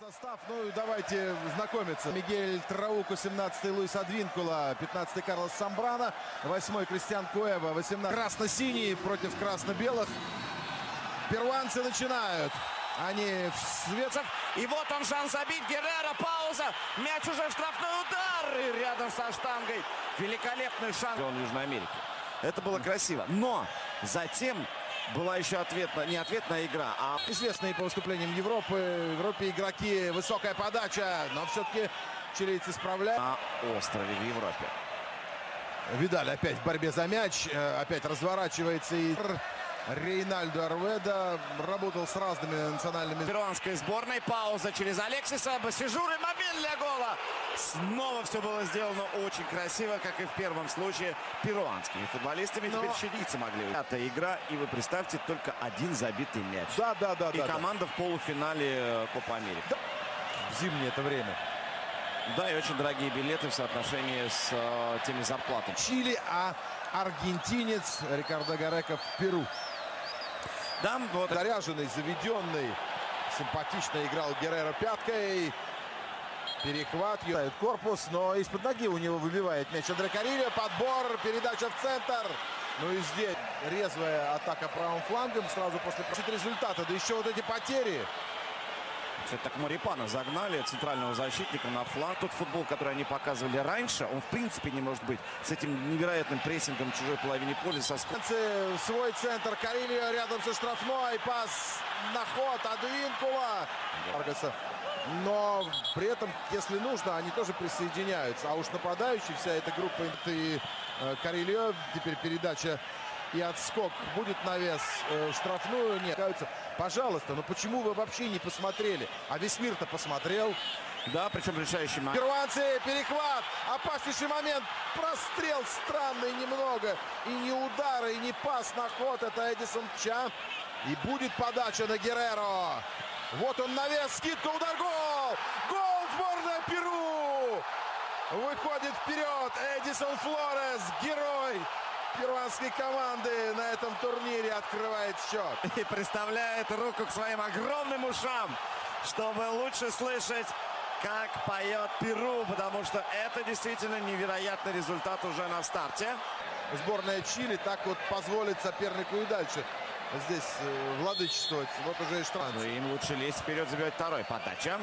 Состав, ну и давайте знакомиться. Мигель Трауку, 17-й Луис Адвинкула, 15-й Карлос Самбрана, 8-й Кристиан Куэва, 18-й красно-синий против красно-белых. Перуанцы начинают. Они в свет... И вот он шанс забить. Геррера, пауза. Мяч уже в штрафной удар. И рядом со штангой. Великолепный шанс. Он Южной Америки. Это было красиво. Но затем была еще ответная, не ответная игра, а Известные по выступлениям Европы. В Европе игроки, высокая подача, но все-таки чилийцы справляют. на острове в Европе. Видаль опять в борьбе за мяч, э, опять разворачивается и Рейнальдо Арведа работал с разными национальными Перуанской сборной. Пауза через Алексиса. Басижур и момент для гола. Снова все было сделано очень красиво, как и в первом случае перуанскими футболистами. Но- Теперь чилийцы могли. Пятая игра, и вы представьте, только один забитый мяч. Да, да, да, И да, да. команда в полуфинале э, Копа Америки. В зимнее это время. Да, и очень дорогие билеты в соотношении с э, теми зарплатами. Чили, а аргентинец Рикардо Гарека в Перу. Да, вот Заряженный, заведенный, симпатично играл Геррера пяткой. Перехват, юзает корпус, но из-под ноги у него выбивает мяч Андре Карильо. Подбор, передача в центр. Ну и здесь резвая атака правым флангом сразу после результата. Да еще вот эти потери. Все так Марипана загнали центрального защитника на фланг. Тот футбол, который они показывали раньше, он в принципе не может быть с этим невероятным прессингом чужой половине поля, со Свой центр. Карильо рядом со штрафной. Пас на ход. Адвинкула. Аргаса. Но при этом, если нужно, они тоже присоединяются. А уж нападающий, вся эта группа и э, Карильо. Теперь передача и отскок. Будет навес э, штрафную. Нет. Пожалуйста, но почему вы вообще не посмотрели? А весь мир-то посмотрел. Да, причем решающий момент. Перуанцы, перехват, опаснейший момент, прострел странный немного. И не удары, и не пас на ход, это Эдисон Ча. И будет подача на Герреро. Вот он навес, скидка, удар, гол! Гол сборная Перу! Выходит вперед Эдисон Флорес, герой перуанской команды на этом турнире открывает счет. И приставляет руку к своим огромным ушам, чтобы лучше слышать, как поет Перу, потому что это действительно невероятный результат уже на старте. Сборная Чили так вот позволит сопернику и дальше здесь э, владычествовать. Вот уже и штраф. Ну, им лучше лезть вперед, забивать второй. Подача.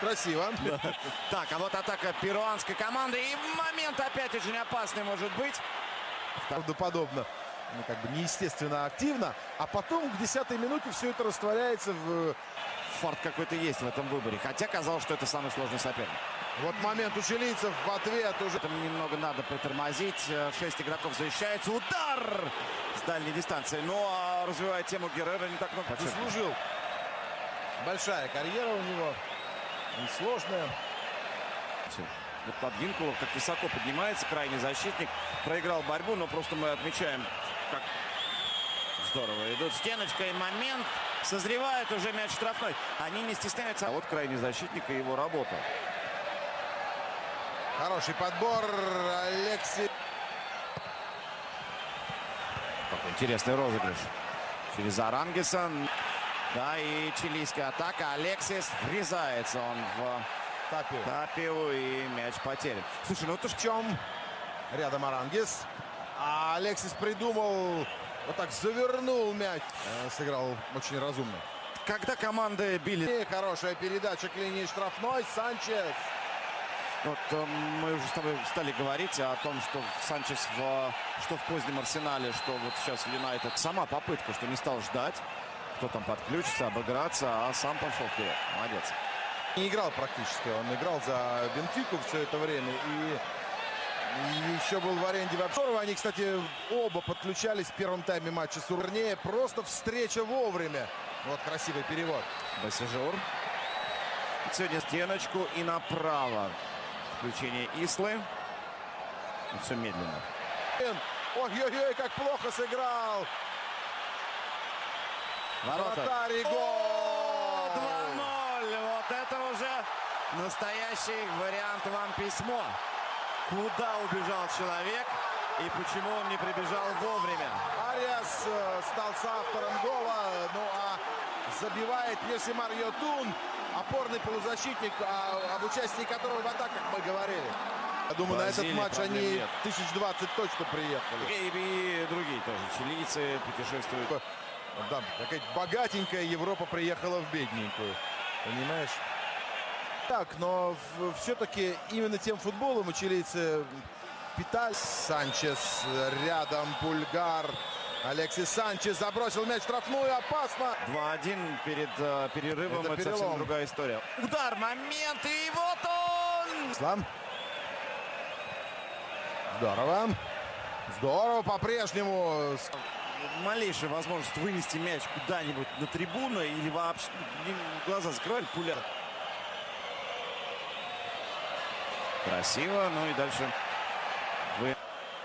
Красиво. Так, а вот атака перуанской команды. И момент опять очень опасный может быть. Правдоподобно. Ну, как бы неестественно активно. А потом к десятой минуте все это растворяется в... Фарт какой-то есть в этом выборе. Хотя казалось, что это самый сложный соперник. Вот момент у чилийцев в ответ уже. Это немного надо притормозить. Э, Шесть игроков защищается. Удар с дальней дистанции. Ну, а развивая тему Геррера не так много. Заслужил. Большая карьера у него. Несложная. Вот Подвинкулов как высоко поднимается, крайний защитник. Проиграл борьбу, но просто мы отмечаем, как здорово идут. Стеночка и момент. Созревает уже мяч штрафной. Они не стесняются. А вот крайний защитник и его работа. Хороший подбор. Алекси. Какой интересный розыгрыш. Через Арангеса. Да, и чилийская атака. Алексис врезается он в Тапио. Тапиу и мяч потерян. Слушай, ну ты в чем? Рядом Арангис. А Алексис придумал, вот так завернул мяч. Э, Сыграл очень разумно. Когда команды били... И хорошая передача к линии штрафной. Санчес. Вот э, мы уже с тобой стали говорить о том, что Санчес в, что в позднем арсенале, что вот сейчас в Юнайтед. Сама попытка, что не стал ждать, кто там подключится, обыграться, а сам пошел вперед. Молодец. Не играл практически. Он играл за Бенфику все это время. И, еще был в аренде в Обшорово. Они, кстати, оба подключались в первом тайме матча с Урне. Просто встреча вовремя. Вот красивый перевод. Басижур. Сегодня стеночку и направо. Включение Ислы. И все медленно. Ой-ой-ой, как плохо сыграл. Ворота. Вратарь гол. 2-0. Вот это уже настоящий вариант вам письмо. Куда убежал человек и почему он не прибежал вовремя? Ариас э, стал соавтором гола. Ну а Забивает Йосимар Йотун, опорный полузащитник, а, об участии которого в атаках мы говорили. Я думаю, на этот Бразилии матч они нет. тысяч двадцать точно приехали. И, и другие тоже. Чилийцы путешествуют. Да, какая богатенькая Европа приехала в бедненькую. Понимаешь? Так, но все-таки именно тем футболом у чилийцы питались. Санчес рядом, Пульгар. Алексис Санчес забросил мяч в штрафную, опасно. 2-1 перед э, перерывом. Это Это, совсем другая история. Удар, момент, и вот он! Ислам. Здорово. Здорово по-прежнему. Малейшая возможность вынести мяч куда-нибудь на трибуну или вообще глаза закрывали, пуля. Красиво, ну и дальше вы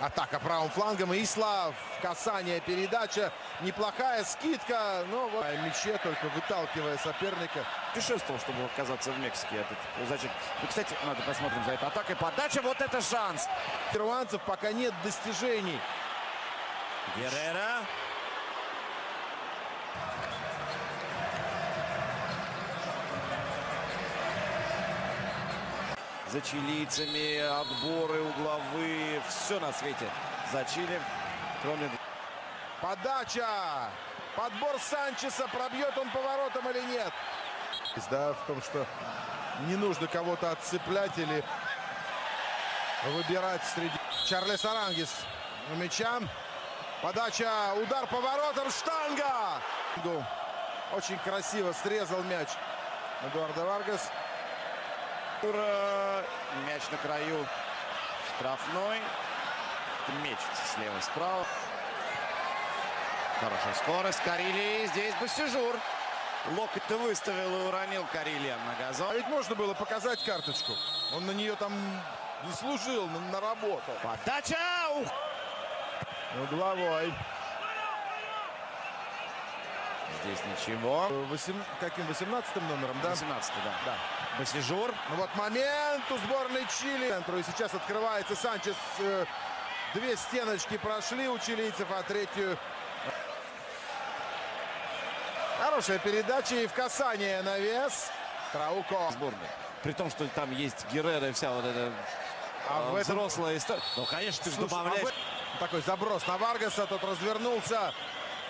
Атака правым флангом. Ислав. Касание, передача. Неплохая скидка. Но вот в мяче только выталкивая соперника. путешествовал, чтобы оказаться в Мексике. Этот, зачем? И, кстати, надо посмотрим за этой атакой. Подача, вот это шанс. Перуанцев пока нет достижений. Геррера. За чилийцами отборы, угловые, все на свете. За Чили, кроме... Подача. Подбор Санчеса. Пробьет он поворотом или нет? Да, в том, что не нужно кого-то отцеплять или выбирать среди... Чарлес Арангис у мяча. Подача. Удар поворотом. Штанга. Очень красиво срезал мяч. Эдуардо Варгас. Ура! Мяч на краю штрафной. Мечется слева справа. Хорошая скорость. Карелии. Здесь Басижур. Локоть-то выставил и уронил Карелия на А газон. ведь можно было показать карточку. Он на нее там заслужил, на- наработал. Подача! Ух! Угловой. Здесь ничего. Восем- Каким? 18 номером, да? 18 да. Да. Басижур. Ну вот момент у сборной Чили. И сейчас открывается Санчес. Э, Две стеночки прошли у чилийцев, а третью... Хорошая передача и в касание на вес. Трауко. Сборной. При том, что там есть Геррера и вся вот эта А э, в этом... взрослая история. Ну, конечно, ты же а добавляешь. в этом- Такой заброс на Варгаса. Тот развернулся.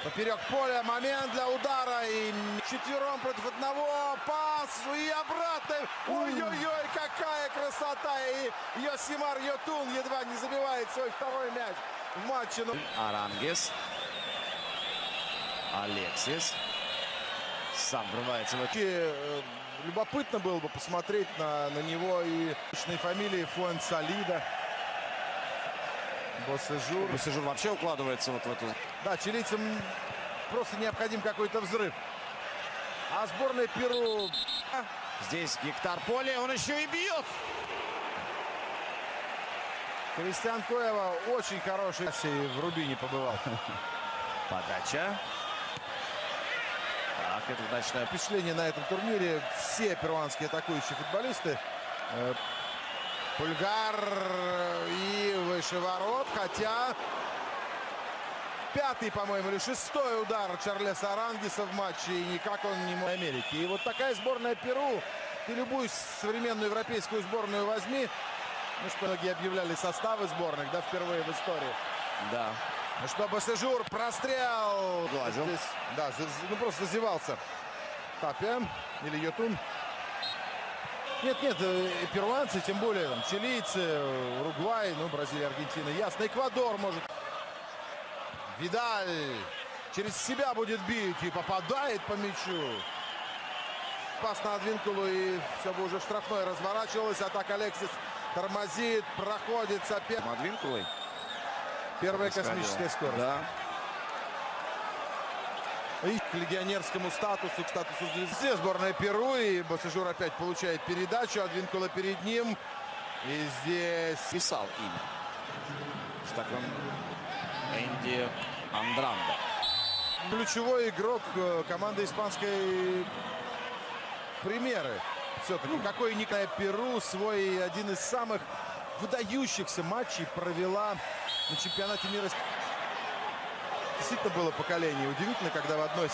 Поперек поля. Момент для удара. И четвером против одного. Пас. И обратно. Ой-ой-ой, какая красота. И Йосимар Йотун едва не забивает свой второй мяч в матче. Ну, Арангес. Алексис. Сам врывается в вообще, э, Любопытно было бы посмотреть на, на него и фамилии Фуэн Салида. Босежур. Басижур вообще укладывается вот в эту... Да, чилийцам просто необходим какой-то взрыв. А сборная Перу... а, Здесь гектар поля, он еще и бьет. Кристиан Коева очень хороший. В Рубине побывал. Подача. Так, это удачная... Впечатление на этом турнире. Все перуанские атакующие футболисты. Э, Пульгар и выше ворот. Хотя пятый, по-моему, или шестой удар Чарлеса Арангиса в матче. И никак он не мог Америки. И вот такая сборная Перу. Ты любую современную европейскую сборную возьми. Ну что, многие объявляли составы сборных, да, впервые в истории. Да. Ну что, Басежур, прострел. Глазил. Здесь, да, ну просто зазевался. Тапя или Йотун. Нет, нет, э, перуанцы, тем более там, чилийцы, Уругвай, ну, Бразилия, Аргентина, ясно. Эквадор может. Видаль через себя будет бить и попадает по мячу. Пас на Адвинкулу и все бы уже в штрафной разворачивалось. А так Алексис тормозит, проходит соперник. Мадвинкулой. Первая космическая скорость. Да. И к легионерскому статусу, к статусу звезды. Все сборная Перу, и Басажур опять получает передачу, Адвинкула перед ним. И здесь Писал имя. Он... Энди Андранда. ключевой игрок э, команды испанской примеры. Все-таки какой Николай Перу свой один из самых выдающихся матчей провела на чемпионате мира. Действительно было поколение. Удивительно, когда в одной